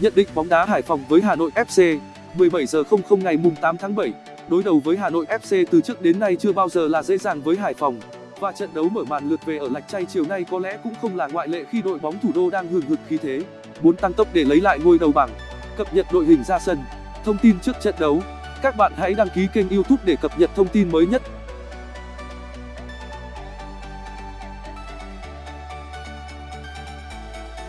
Nhận định bóng đá Hải Phòng với Hà Nội FC 17 giờ 00 ngày mùng 8 tháng 7 Đối đầu với Hà Nội FC từ trước đến nay chưa bao giờ là dễ dàng với Hải Phòng. Và trận đấu mở màn lượt về ở Lạch Tray chiều nay có lẽ cũng không là ngoại lệ khi đội bóng thủ đô đang hừng hực khí thế, muốn tăng tốc để lấy lại ngôi đầu bảng. Cập nhật đội hình ra sân. Thông tin trước trận đấu. Các bạn hãy đăng ký kênh youtube để cập nhật thông tin mới nhất.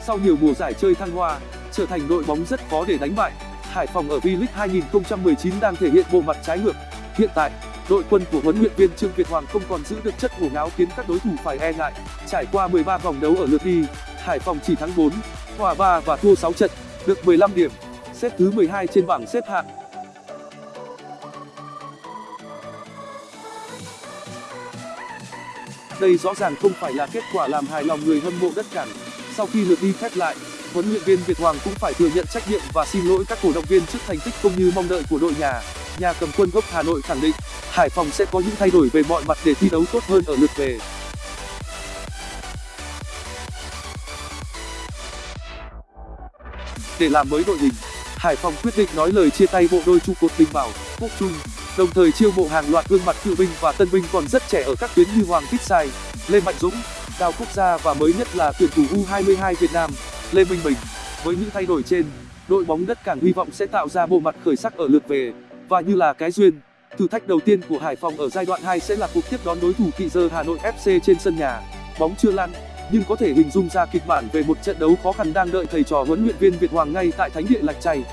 Sau nhiều mùa giải chơi thăng hoa trở thành đội bóng rất khó để đánh bại. Hải phòng ở v-league 2019 đang thể hiện bộ mặt trái ngược. Hiện tại đội quân của huấn luyện viên trương việt hoàng không còn giữ được chất ngổ ngáo khiến các đối thủ phải e ngại. Trải qua 13 vòng đấu ở lượt đi hải phòng chỉ thắng 4, hòa 3 và thua 6 trận được 15 điểm. Xếp thứ 12 trên bảng xếp hạng. Đây rõ ràng không phải là kết quả làm hài lòng người hâm mộ đất cảng sau khi lượt đi khép lại, huấn luyện viên việt hoàng cũng phải thừa nhận trách nhiệm và xin lỗi các cổ động viên trước thành tích không như mong đợi của đội nhà. Nhà cầm quân gốc hà nội khẳng định, hải phòng sẽ có những thay đổi về mọi mặt để thi đấu tốt hơn ở lượt về. Để làm mới đội hình, hải phòng quyết định nói lời chia tay bộ đôi trụ cột Bình bảo, quốc trung, đồng thời chiêu mộ hàng loạt gương mặt cựu binh và tân binh còn rất trẻ ở các tuyến như hoàng viết sai, lê mạnh dũng cao quốc gia và mới nhất là tuyển thủ u 22 việt nam, lê minh bình. Với những thay đổi trên, đội bóng đất cảng hy vọng sẽ tạo ra bộ mặt khởi sắc ở lượt về. Và như là cái duyên, thử thách đầu tiên của hải phòng ở giai đoạn 2 sẽ là cuộc tiếp đón đối thủ kỵ dơ hà nội fc trên sân nhà. Bóng chưa lăn nhưng có thể hình dung ra kịch bản về một trận đấu khó khăn đang đợi thầy trò huấn luyện viên việt hoàng ngay tại thánh địa lạch tray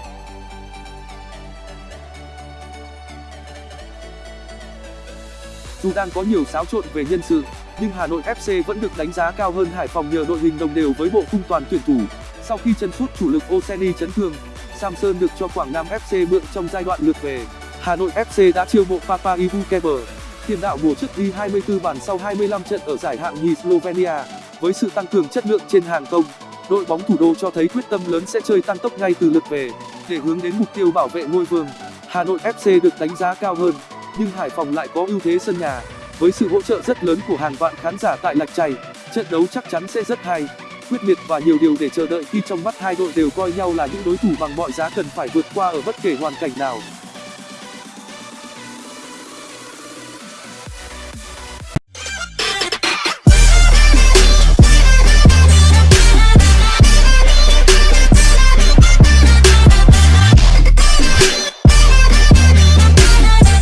dù đang có nhiều xáo trộn về nhân sự nhưng hà nội fc vẫn được đánh giá cao hơn hải phòng nhờ đội hình đồng đều với bộ khung toàn tuyển thủ. Sau khi chân sút chủ lực oseni chấn thương samson được cho quảng nam fc mượn trong giai đoạn lượt về. Hà nội fc đã chiêu mộ papa ivu keber tiền đạo mùa trước ghi 24 bàn sau 25 trận ở giải hạng nhì slovenia. Với sự tăng cường chất lượng trên hàng công, đội bóng thủ đô cho thấy quyết tâm lớn sẽ chơi tăng tốc ngay từ lượt về, để hướng đến mục tiêu bảo vệ ngôi vương. Hà nội fc được đánh giá cao hơn, nhưng hải phòng lại có ưu thế sân nhà với sự hỗ trợ rất lớn của hàng vạn khán giả tại lạch tray trận đấu chắc chắn sẽ rất hay, quyết liệt và nhiều điều để chờ đợi khi trong mắt hai đội đều coi nhau là những đối thủ bằng mọi giá cần phải vượt qua ở bất kể hoàn cảnh nào.